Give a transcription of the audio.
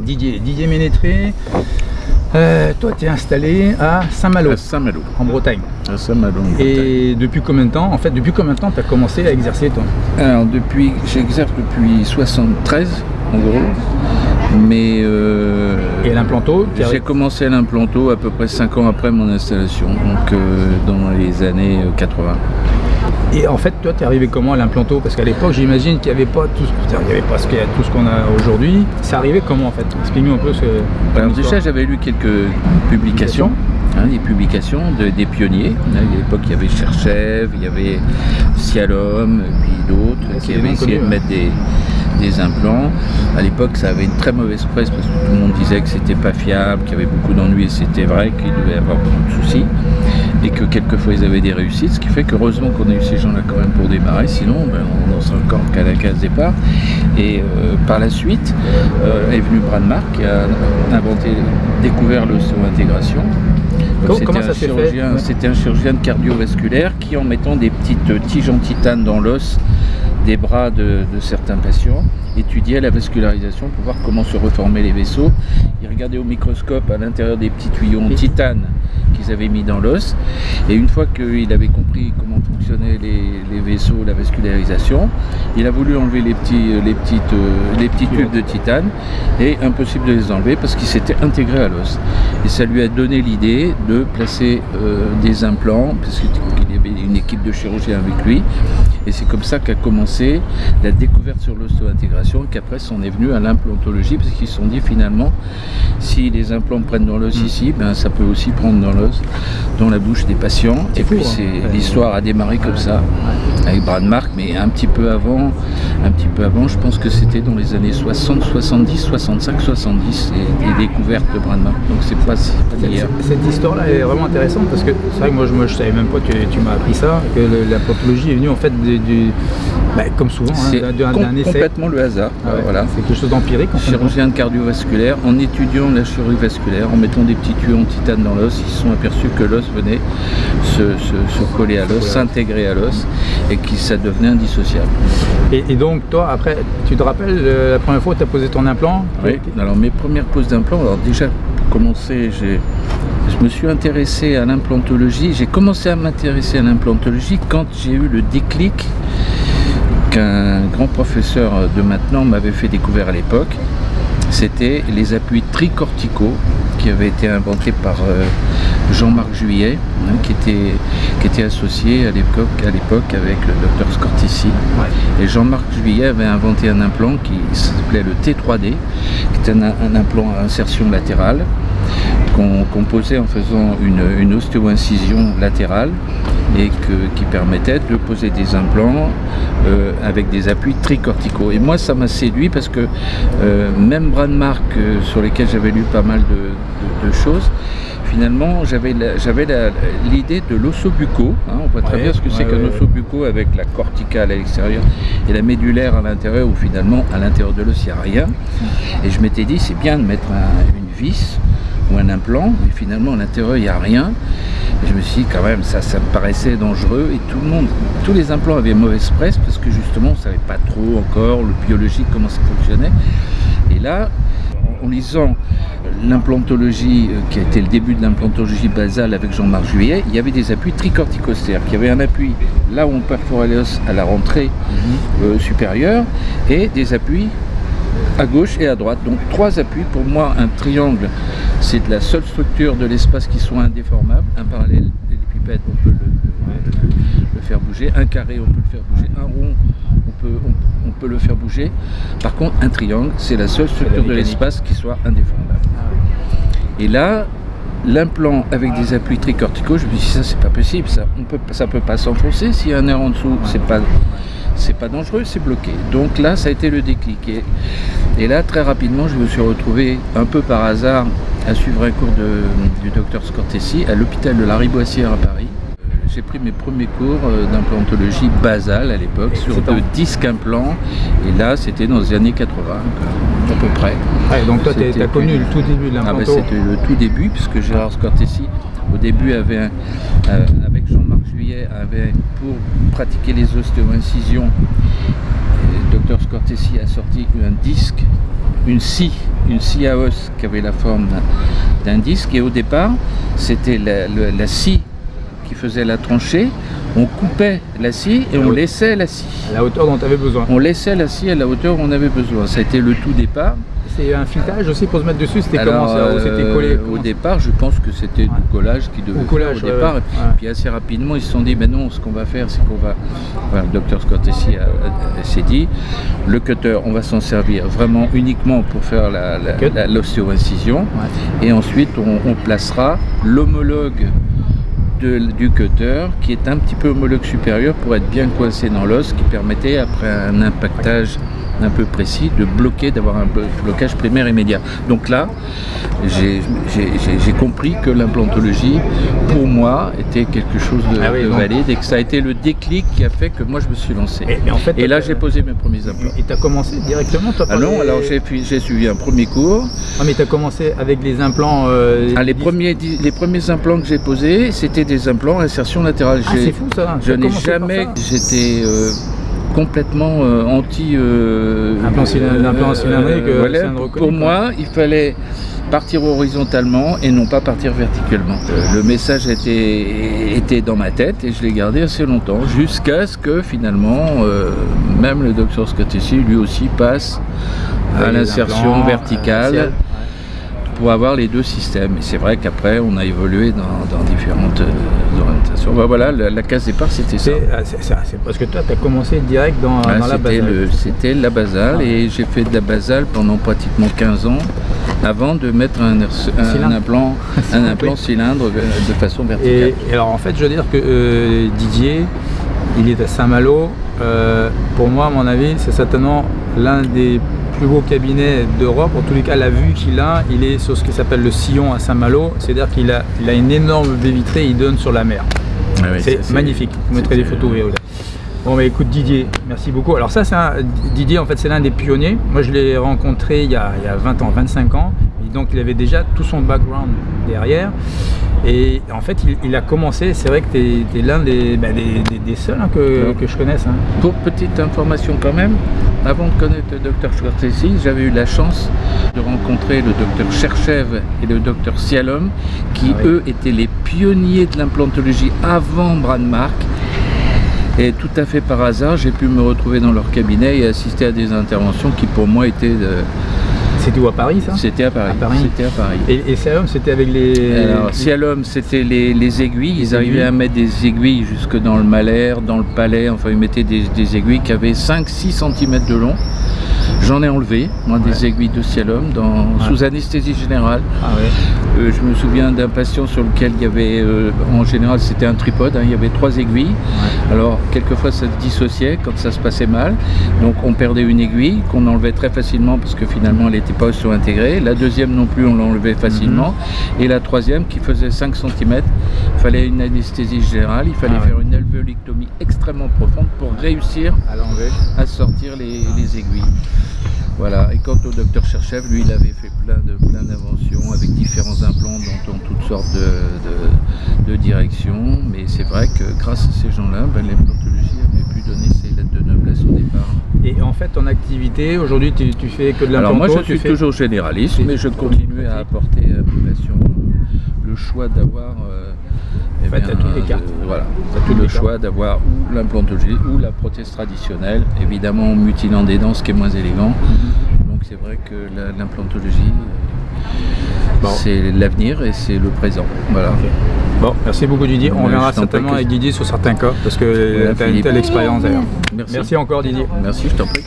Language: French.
Didier, Didier Ménétré. Euh, toi, tu es installé à Saint-Malo. À Saint-Malo. En Bretagne. À Saint-Malo. Et depuis combien de temps En fait, depuis combien de temps tu as commencé à exercer, toi? Alors, depuis, j'exerce depuis 73, en gros. Mais euh, et l'implanto J'ai commencé à l'implanto à peu près 5 ans après mon installation, donc euh, dans les années 80. Et en fait, toi, tu es arrivé comment à l'implanto? Parce qu'à l'époque, j'imagine qu'il n'y avait pas tout, il y avait pas ce qu'il y a, tout ce qu'on a aujourd'hui. C'est arrivé comment en fait? Explique-nous un peu ce que. Alors déjà, j'avais lu quelques publications. Hein, des publications de, des pionniers. À l'époque, il y avait Cherchev, il y avait Cialom, puis d'autres qui avaient essayé de mettre des, des implants. À l'époque, ça avait une très mauvaise presse parce que tout le monde disait que c'était pas fiable, qu'il y avait beaucoup d'ennuis et c'était vrai qu'il devait y avoir beaucoup de soucis et que quelquefois ils avaient des réussites, ce qui fait qu'heureusement qu'on a eu ces gens-là quand même pour démarrer, sinon ben, on en serait encore qu'à la case départ. Et euh, par la suite euh, est venu Bradmark qui a inventé, découvert l'ostéo-intégration. C'était un, chirurgien de cardiovasculaire qui en mettant des petites tiges en titane dans l'os des bras de, certains patients, étudiait la vascularisation pour voir comment se reformer les vaisseaux. Il regardait au microscope à l'intérieur des petits tuyaux en titane qu'ils avaient mis dans l'os. Et une fois qu'il avait compris comment fonctionnaient les, vaisseaux, la vascularisation, il a voulu enlever les petits, les petites, euh, les petits tubes de titane et impossible de les enlever parce qu'ils s'étaient intégrés à l'os. Et ça lui a donné l'idée de placer euh, des implants, parce qu'il y avait une équipe de chirurgiens avec lui, et c'est comme ça qu'a commencé la découverte sur l'osto-intégration et qu'après on est venu à l'implantologie parce qu'ils se sont dit finalement si les implants prennent dans l'os mm. ici, ben, ça peut aussi prendre dans l'os, dans la bouche des patients. Et puis hein. l'histoire a démarré comme ça avec Bradmark, mais un petit peu avant, un petit peu avant, je pense que c'était dans les années 60, 70, 65, 70 les, découvertes de Bradmark. Donc c'est pas, hier. Cette histoire-là est vraiment intéressante parce que c'est vrai que moi je, ne savais même pas que tu m'as appris ça, que l'implantologie est venue en fait des bah, comme souvent, hein, d'un essai. complètement le hasard. Ah voilà. C'est quelque chose d'empirique. Chirurgien de cardiovasculaire, en étudiant la chirurgie vasculaire, en mettant des petits tuyaux en titane dans l'os, ils se sont aperçus que l'os venait se, coller à l'os, s'intégrer à l'os, et que ça devenait indissociable. Et, donc, toi, après, tu te rappelles euh, la première fois où tu as posé ton implant? Oui, alors mes premières poses d'implant, alors déjà, pour commencer, j'ai je me suis intéressé à l'implantologie. J'ai commencé à m'intéresser à l'implantologie quand j'ai eu le déclic qu'un grand professeur de maintenant m'avait fait découvrir à l'époque. C'était les appuis tricorticaux qui avaient été inventés par euh, Jean-Marc Juillet, hein, qui, était, qui était associé à l'époque avec le docteur Scortici. Et Jean-Marc Juillet avait inventé un implant qui s'appelait le T3D, qui était un implant à insertion latérale, qu'on posait en faisant une, une ostéo-incision latérale et qui permettait de poser des implants euh, avec des appuis tricorticaux. Et moi, ça m'a séduit parce que euh, même Brandmark, euh, sur lesquels j'avais lu pas mal de, choses, finalement, j'avais l'idée de l'ossobuco. Hein, on voit très bien ce que c'est qu'un ossobuco avec la corticale à l'extérieur et la médulaire à l'intérieur, où finalement, à l'intérieur de l'os, il n'y a rien. Et je m'étais dit, c'est bien de mettre une vis ou un implant, mais finalement à l'intérieur il n'y a rien. Et je me suis dit quand même, ça, ça me paraissait dangereux et tout le monde, tous les implants avaient mauvaise presse parce que justement on ne savait pas trop encore le biologique, comment ça fonctionnait. Et là, en lisant l'implantologie, euh, qui a été le début de l'implantologie basale avec Jean-Marc Juillet, il y avait des appuis tricorticostères, qui avaient un appui là où on perforait l'os à la rentrée mhm. euh, supérieure et des appuis à gauche et à droite. Donc trois appuis. Pour moi, un triangle, c'est la seule structure de l'espace qui soit indéformable. Un parallèle, l'épipède, on peut le, faire bouger. Un carré, on peut le faire bouger. Un rond, on peut, on, peut le faire bouger. Par contre, un triangle, c'est la seule structure de l'espace qui soit indéformable. Et là, l'implant avec des appuis tricorticaux, je me dit ça c'est pas possible, ça ne peut, ça peut pas s'enfoncer, s'il y a un air en dessous, c'est pas c'est pas dangereux, c'est bloqué. Donc là, ça a été le déclic. Et, là, très rapidement, je me suis retrouvé un peu par hasard à suivre un cours du docteur Scortesi à l'hôpital de la Riboissière à Paris. Euh, j'ai pris mes premiers cours euh, d'implantologie basale à l'époque sur deux disques implants. Et là, c'était dans les années 80, à peu près. donc toi, tu as connu le tout début de ah, ben, l'implanto C'était le tout début, puisque Gérard Scortesi, au début, avait un, euh, pour pratiquer les ostéo-incisions, le docteur Scortesi a sorti un disque une scie, une scie à os qui avait la forme d'un- disque. Et au départ, c'était la, la scie qui faisait la tranchée. On coupait la scie et on laissait la scie. À la hauteur dont tu avais besoin. On laissait la scie à la hauteur où on avait besoin. Ça a été le tout départ. C'est un filetage aussi pour se mettre dessus, c'était comment ça c'était euh, collé Au comment départ, je pense que c'était Ouais. du collage qui devait Au collage, faire au départ. ouais. Puis assez rapidement, ils se sont dit, ben non, ce qu'on va faire, c'est qu'on va... Le docteur Scott ici s'est dit, le cutter, on va s'en servir vraiment uniquement pour faire l'ostéo-incision. Et ensuite, on, on placera l'homologue du cutter qui est un petit peu homologue supérieur pour être bien coincé dans l'os, qui permettait, après un impactage un peu précis, de bloquer, d'avoir un blo- blocage primaire immédiat. Donc là, j'ai compris que l'implantologie, pour moi, était quelque chose de, Ah oui, de donc- valide et que ça a été le déclic qui a fait que moi je me suis lancé. Et, mais en fait, Et là, euh, j'ai posé mes premiers implants. Et tu as commencé directement toi Ah non, les- alors j'ai suivi un premier cours. Ah, mais tu as commencé avec les implants. euh, Ah, les, premiers, di- les premiers implants que j'ai posés, c'était des implants insertion latérale. Ah, c'est fou ça. Je n'ai jamais, j'étais euh, complètement euh, anti. euh, cylind- implant cylindrique, euh, voilà. Pour moi, il fallait partir horizontalement et non pas partir verticalement. Le message était, était dans ma tête et je l'ai gardé assez longtemps, jusqu'à ce que finalement, euh, même le docteur Scott ici, lui aussi passe à l'insertion verticale pour avoir les deux systèmes. Et c'est vrai qu'après, on a évolué dans, dans différentes Bah, voilà, la, la case départ, c'était ça. C'est ah, c'est- c'est- c'est parce que toi, tu as commencé direct dans, Ah, dans la c'était, base. le- c'était la basale Ah. et j'ai fait de la basale pendant pratiquement 15 ans avant de mettre un, un cylindre. implant, un implant cylindre euh, de façon verticale. Et, et alors en fait, je veux dire que euh, Didier, il est à Saint-Malo. Euh, pour moi, à mon avis, c'est certainement l'un des plus beaux cabinets d'Europe. En tous les cas, la vue qu'il a, il est sur ce qui s'appelle le sillon à Saint-Malo. C'est-à-dire qu'il a, il a une énorme baie vitrée, il donne sur la mer. Ah oui, c'est magnifique. Vous mettrez des photos. Bon, bah écoute Didier, merci beaucoup. Alors ça, c'est un- Didier, en fait, c'est l'un des pionniers. Moi, je l'ai rencontré il y, a, il y a 20 ans, 25 ans. Et donc, il avait déjà tout son background derrière. Et en fait, il, il a commencé, c'est vrai que tu es, l'un des, bah, des, des- des seuls hein, que, que je connaisse. hein. Pour petite information quand même, avant de connaître le docteur Schwartz j'avais eu la chance de rencontrer le docteur Cherchev et le docteur Sialom, qui Ah oui. eux étaient les pionniers de l'implantologie avant Brandmark. Et tout à fait par hasard, j'ai pu me retrouver dans leur cabinet et assister à des interventions qui pour moi étaient... de- C'était où à Paris, ça? C'était à Paris. À Paris. C'était à Paris. Et, et c'était avec les. Alors, c'était les, les aiguilles. Les Ils arrivaient à mettre des aiguilles jusque dans le malaire, dans le palais. Enfin, ils mettaient des, des aiguilles qui avaient 5-6 cm de long. J'en ai enlevé, moi, des Ouais. aiguilles de Sialom dans, Ouais. sous anesthésie générale. Ah ouais. Euh, je me souviens d'un patient sur lequel il y avait, euh, en général, c'était un tripode. hein, il y avait trois aiguilles. Alors, quelquefois, ça se dissociait quand ça se passait mal. Donc, on perdait une aiguille qu'on enlevait très facilement parce que finalement, elle n'était pas ostéo-intégrée. La deuxième non plus, on l'enlevait facilement. Mhm. Et la troisième, qui faisait 5 cm, il fallait une anesthésie générale. Il fallait Ah ouais. faire une extrêmement profonde pour réussir À l'enlever. à sortir les, les aiguilles. Voilà. Et quant au docteur Cherchev, lui, il avait fait plein de plein d'inventions avec différents implants dans, dans toutes sortes de, de- de directions. Mais c'est vrai que grâce à ces gens-là, ben, l'implantologie avait pu donner ses lettres de noblesse au départ. Et en fait, ton activité, aujourd'hui, tu, tu fais que de l'implanto Alors moi, je suis fais- toujours généraliste, mais je continue à apporter à mes patients euh, le choix d'avoir euh, eh En fait, t'as toutes les euh, cartes. voilà, T'as toutes le les choix d'avoir ou l'implantologie ou la prothèse traditionnelle, évidemment en mutilant des dents, ce qui est moins élégant. Mhm. Donc c'est vrai que la- l'implantologie, euh, Bon. c'est l'avenir et c'est le présent. Voilà. Bon, merci beaucoup Didier. On verra t'en certainement avec Didier sur certains cas parce que Voilà, tu as une telle expérience d'ailleurs. Merci. Merci encore Didier. Merci, je t'en prie.